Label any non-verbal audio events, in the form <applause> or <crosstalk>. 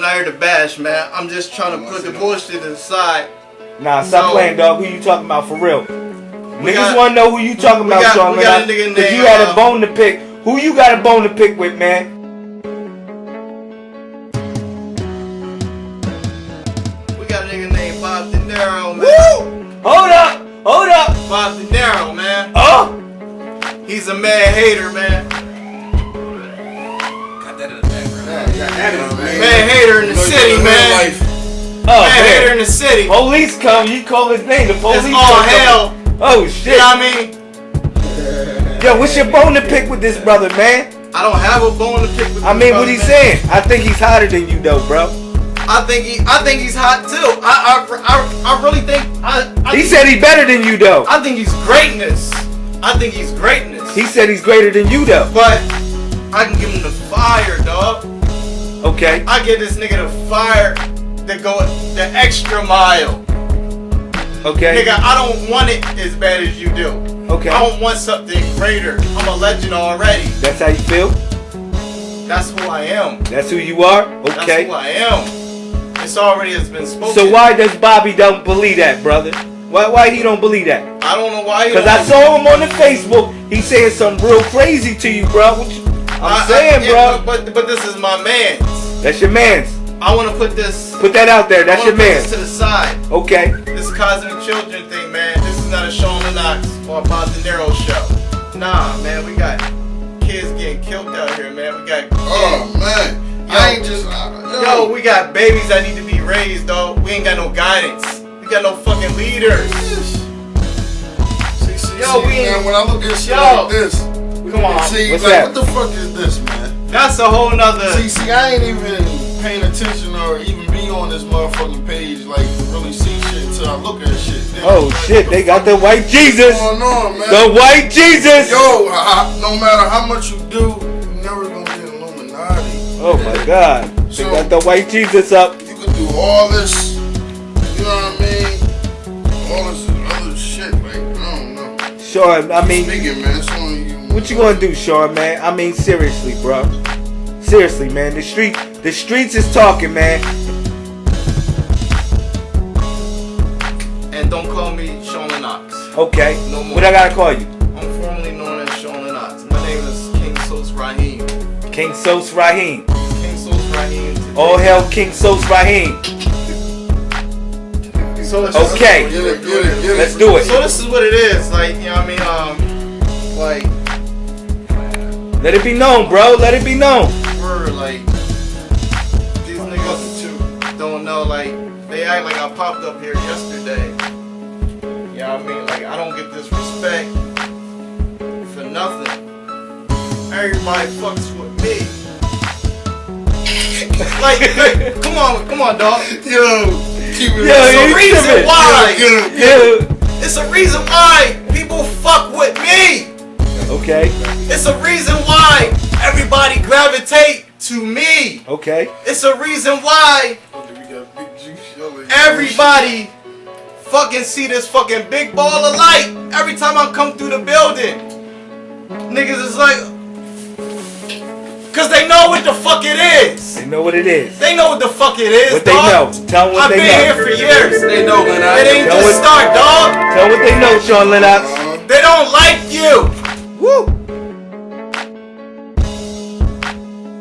I'm not here to bash, man. I'm just trying to put the bullshit aside. Nah, stop So- playing, dog. Who you talking about for real? We Niggas want to know who you talking about, got- Sean we got a Lennox, nigga 'cause named, you had a uh, bone to pick. Who you got a bone to pick with, man? We got a nigga named Bob De Niro, man. Woo! Hold up! Hold up! Bob De Niro, man. Oh! He's a mad hater, Oh, hater man. in the city. Police come, you call his name. The police It's all hell. Oh, shit. You know what I mean? Yo, what's your bone to pick with this brother, man? I don't have a bone to pick with I mean, brother, what he's saying. I think he's hotter than you, though, bro. I think he, I think he's hot too. I, I, I, I really think. I, I He think, said he's better than you, though. I think he's greatness. I think he's greatness. He said he's greater than you, though. but I can give him the fire, dog. Okay. I give this nigga the fire to go the extra mile. Okay. Nigga, I don't want it as bad as you do. Okay. I don't want something greater. I'm a legend already. That's how you feel? That's who I am. That's who you are? Okay. That's who I am. It's already has been spoken. So why does Bobby don't believe that, brother? Why why he don't believe that? I don't know why. he Cause I saw him on the Facebook. He saying something real crazy to you, bro. What you, I'm I- I- saying, yeah, bro. But, but but this is my man. That's your man's. I want to put this. Put that out there. That's I your wanna put man's. this to the side. Okay. This cosmic children thing, man. This is not a Sean Knox or a Bob De Niro show. Nah, man. We got kids getting killed out here, man. We got. Oh man, Yo. I ain't just. Uh, Yo, we got babies that need to be raised, though. We ain't got no guidance. We got no fucking leaders. See, see, Yo, see, we man, when I look at shit Yo. like this, Come on. see, What's like, that? what the fuck is this, man? That's a whole nother. See, see, I ain't even paying attention or even be on this motherfucking page, like really see shit until I look at shit. Then Oh like, shit, they got the white Jesus. going on, man? The white Jesus. Yo, I, no matter how much you do, you never gonna get Illuminati. Oh my God. They got the white Jesus up. You could do all this, you know what I mean? All this other shit, like, I don't know. Sure, I mean, Speaking, man, you. what you gonna do, Sean, man? I mean, seriously, bro. Seriously, man. The street, the streets is talking, man. And don't call me Sean Lennox. Okay. No more. What I gotta call you? I'm formerly known as Sean Knox. My name is King Sos Rahim. King Sos Rahim. King Sos Rahim. today. All hell, King Sos Rahim. So Okay. Get it, get it, get it. Let's do it. So this is what it is, like you know what I mean, um, like Let it be known, bro. Let it be known. Know, like they act like I popped up here yesterday. You know what I mean? Like I don't get this respect for nothing. Everybody fucks with me. <laughs> like, like, come on, come on, dog. Yo, keep it Yo, It's a reason tripping. why. Get it, get it. Yeah. It's a reason why people fuck with me. Okay. It's a reason why everybody gravitate to me. Okay. It's a reason why everybody fucking see this fucking big ball of light every time I come through the building. Niggas is like, cause they know what the fuck it is. They know what it is. They know what the fuck it is, What they know. Tell them what I've they been know. here for years. They know, man. It ain't Know just what- start, dog. Tell 'em what they know, Sean Lennox. They don't like you. Woo.